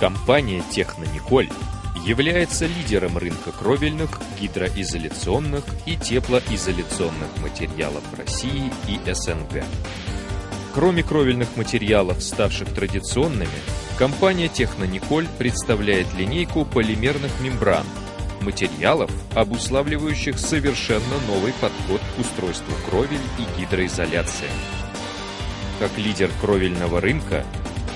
Компания «Технониколь» является лидером рынка кровельных, гидроизоляционных и теплоизоляционных материалов России и СНГ. Кроме кровельных материалов, ставших традиционными, компания «Технониколь» представляет линейку полимерных мембран, материалов, обуславливающих совершенно новый подход к устройству кровель и гидроизоляции. Как лидер кровельного рынка,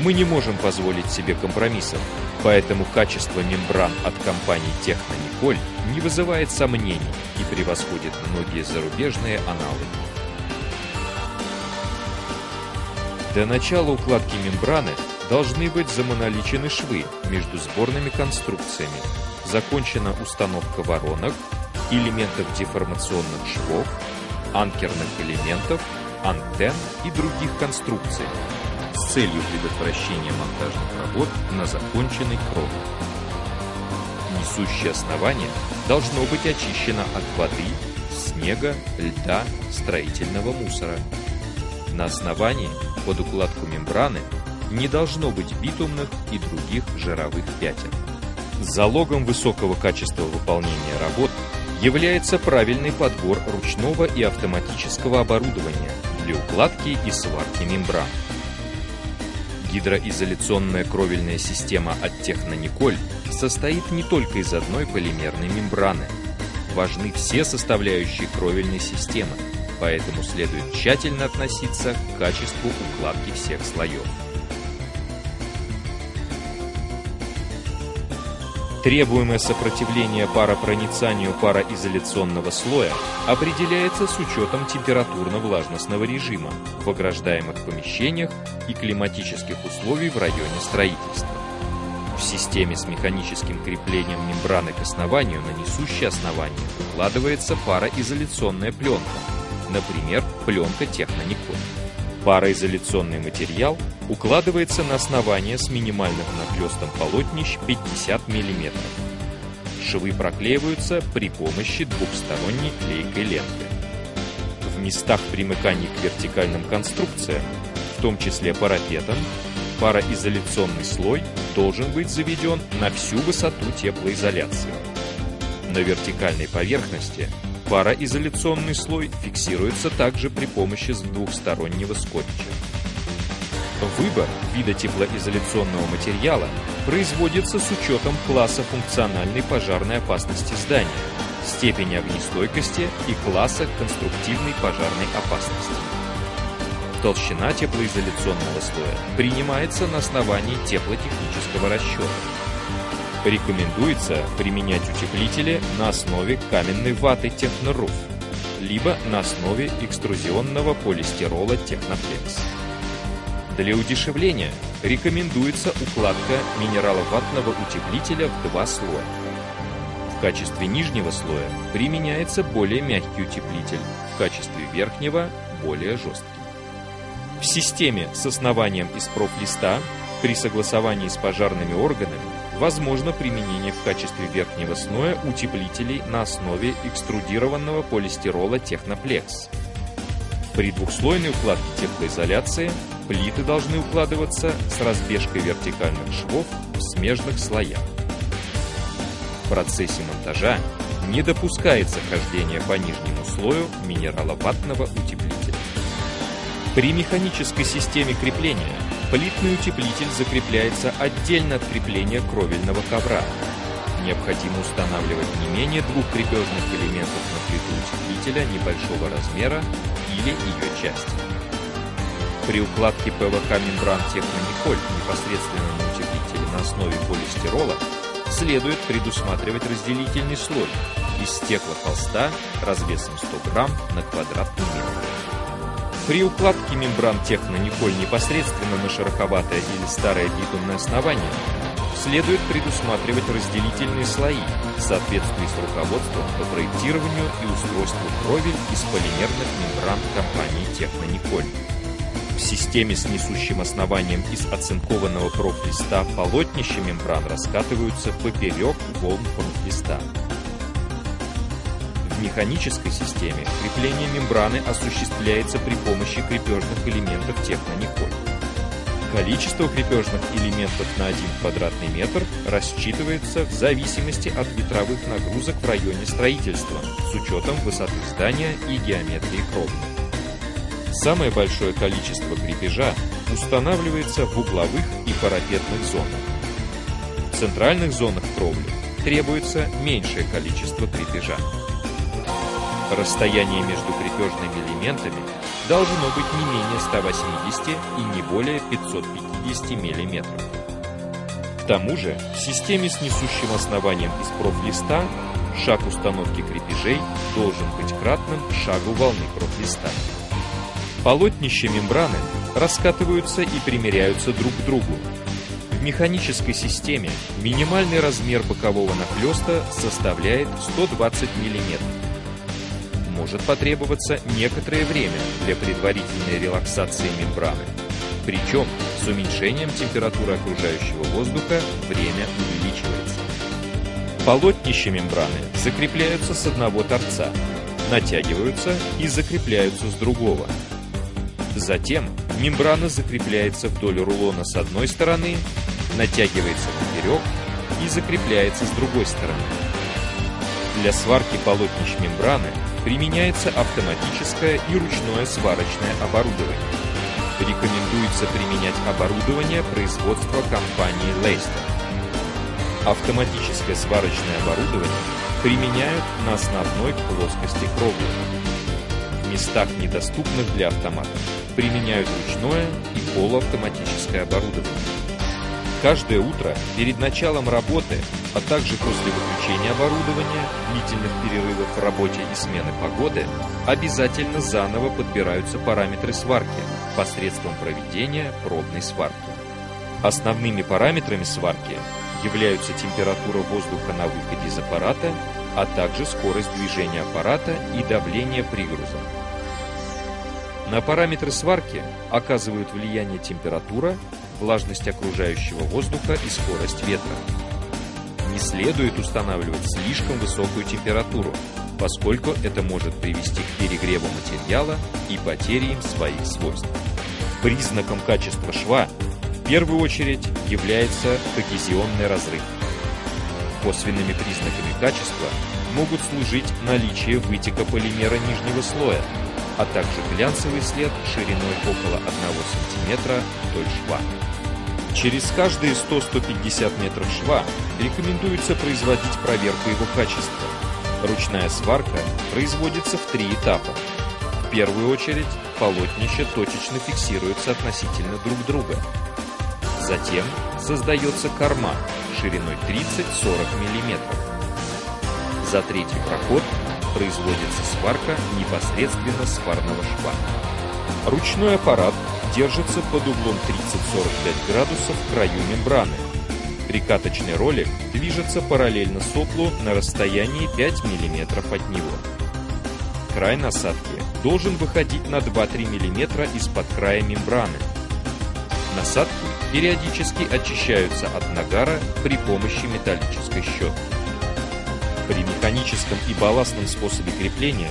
мы не можем позволить себе компромиссов, поэтому качество мембран от компании Технониколь не вызывает сомнений и превосходит многие зарубежные аналоги. До начала укладки мембраны должны быть замоноличены швы между сборными конструкциями, закончена установка воронок, элементов деформационных швов, анкерных элементов, антенн и других конструкций с целью предотвращения монтажных работ на законченной кровле. Несущее основание должно быть очищено от воды, снега, льда, строительного мусора. На основании под укладку мембраны не должно быть битумных и других жировых пятен. Залогом высокого качества выполнения работ является правильный подбор ручного и автоматического оборудования для укладки и сварки мембран. Гидроизоляционная кровельная система от Технониколь состоит не только из одной полимерной мембраны. Важны все составляющие кровельной системы, поэтому следует тщательно относиться к качеству укладки всех слоев. Требуемое сопротивление паропроницанию пароизоляционного слоя определяется с учетом температурно-влажностного режима в ограждаемых помещениях и климатических условий в районе строительства. В системе с механическим креплением мембраны к основанию на несущее основание укладывается пароизоляционная пленка, например, пленка Техноникон. Пароизоляционный материал укладывается на основание с минимальным нахлестом полотнищ 50 мм. Швы проклеиваются при помощи двухсторонней клейкой ленты. В местах примыкания к вертикальным конструкциям, в том числе парапетом, пароизоляционный слой должен быть заведен на всю высоту теплоизоляции. На вертикальной поверхности Пароизоляционный слой фиксируется также при помощи двухстороннего скотча. Выбор вида теплоизоляционного материала производится с учетом класса функциональной пожарной опасности здания, степени огнестойкости и класса конструктивной пожарной опасности. Толщина теплоизоляционного слоя принимается на основании теплотехнического расчета. Рекомендуется применять утеплители на основе каменной ваты Техноруф, либо на основе экструзионного полистирола Техноплекс. Для удешевления рекомендуется укладка минераловатного утеплителя в два слоя. В качестве нижнего слоя применяется более мягкий утеплитель, в качестве верхнего – более жесткий. В системе с основанием из профлиста при согласовании с пожарными органами возможно применение в качестве верхнего слоя утеплителей на основе экструдированного полистирола Техноплекс. При двухслойной укладке теплоизоляции плиты должны укладываться с разбежкой вертикальных швов в смежных слоях. В процессе монтажа не допускается хождение по нижнему слою минераловатного утеплителя. При механической системе крепления Плитный утеплитель закрепляется отдельно от крепления кровельного ковра. Необходимо устанавливать не менее двух крепежных элементов на плиту утеплителя небольшого размера или ее части. При укладке ПВХ мембран Технониколь непосредственно на утеплителе на основе полистирола следует предусматривать разделительный слой из стеклохолста развесом 100 грамм на квадратный метр. При укладке мембран технониколь непосредственно на шероховатое или старое битумное основание следует предусматривать разделительные слои в соответствии с руководством по проектированию и устройству кровель из полимерных мембран компании Технониколь. В системе с несущим основанием из оцинкованного профлиста полотнища мембран раскатываются поперек волн профлиста механической системе крепление мембраны осуществляется при помощи крепежных элементов технониколь. Количество крепежных элементов на 1 квадратный метр рассчитывается в зависимости от ветровых нагрузок в районе строительства с учетом высоты здания и геометрии кровли. Самое большое количество крепежа устанавливается в угловых и парапетных зонах. В центральных зонах кровли требуется меньшее количество крепежа. Расстояние между крепежными элементами должно быть не менее 180 и не более 550 мм. К тому же, в системе с несущим основанием из профлиста шаг установки крепежей должен быть кратным шагу волны профлиста. Полотнища мембраны раскатываются и примеряются друг к другу. В механической системе минимальный размер бокового нахлеста составляет 120 мм может потребоваться некоторое время для предварительной релаксации мембраны. Причем с уменьшением температуры окружающего воздуха время увеличивается. Полотнища мембраны закрепляются с одного торца, натягиваются и закрепляются с другого. Затем мембрана закрепляется вдоль рулона с одной стороны, натягивается поперек и закрепляется с другой стороны. Для сварки полотнищ мембраны применяется автоматическое и ручное сварочное оборудование. Рекомендуется применять оборудование производства компании Leicester. Автоматическое сварочное оборудование применяют на основной плоскости кровли. В местах, недоступных для автомата, применяют ручное и полуавтоматическое оборудование. Каждое утро перед началом работы, а также после выключения оборудования, длительных перерывов в работе и смены погоды, обязательно заново подбираются параметры сварки посредством проведения пробной сварки. Основными параметрами сварки являются температура воздуха на выходе из аппарата, а также скорость движения аппарата и давление пригруза. На параметры сварки оказывают влияние температура, влажность окружающего воздуха и скорость ветра. Не следует устанавливать слишком высокую температуру, поскольку это может привести к перегреву материала и потере им своих свойств. Признаком качества шва в первую очередь является когезионный разрыв. Косвенными признаками качества могут служить наличие вытека полимера нижнего слоя, а также глянцевый след шириной около 1 см вдоль шва. Через каждые 100-150 метров шва рекомендуется производить проверку его качества. Ручная сварка производится в три этапа. В первую очередь полотнища точечно фиксируются относительно друг друга. Затем создается корма шириной 30-40 мм. За третий проход производится сварка непосредственно сварного шва. Ручной аппарат держится под углом 30-45 градусов в краю мембраны. Прикаточный ролик движется параллельно соплу на расстоянии 5 мм от него. Край насадки должен выходить на 2-3 мм из-под края мембраны. Насадки периодически очищаются от нагара при помощи металлической щетки. При механическом и балластном способе крепления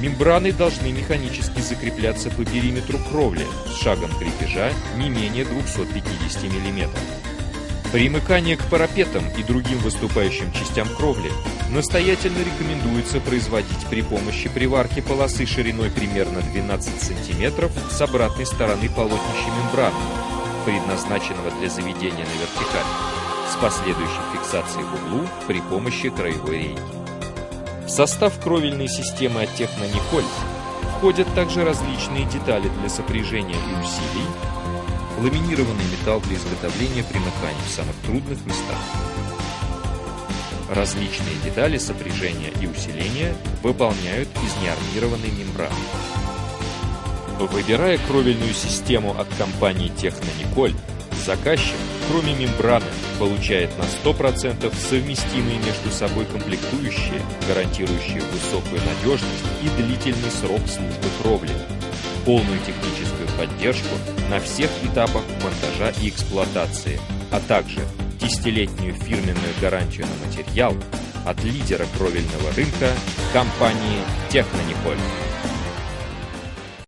мембраны должны механически закрепляться по периметру кровли с шагом крепежа не менее 250 мм. Примыкание к парапетам и другим выступающим частям кровли настоятельно рекомендуется производить при помощи приварки полосы шириной примерно 12 см с обратной стороны полотнища мембраны, предназначенного для заведения на вертикаль с последующей фиксацией в углу при помощи краевой рейки. В состав кровельной системы от Технониколь входят также различные детали для сопряжения и усилий, ламинированный металл для изготовления примыканий в самых трудных местах. Различные детали сопряжения и усиления выполняют из неармированной мембраны. Выбирая кровельную систему от компании Технониколь, заказчик кроме мембраны, получает на 100% совместимые между собой комплектующие, гарантирующие высокую надежность и длительный срок службы кровли, полную техническую поддержку на всех этапах монтажа и эксплуатации, а также десятилетнюю фирменную гарантию на материал от лидера кровельного рынка компании Технониколь.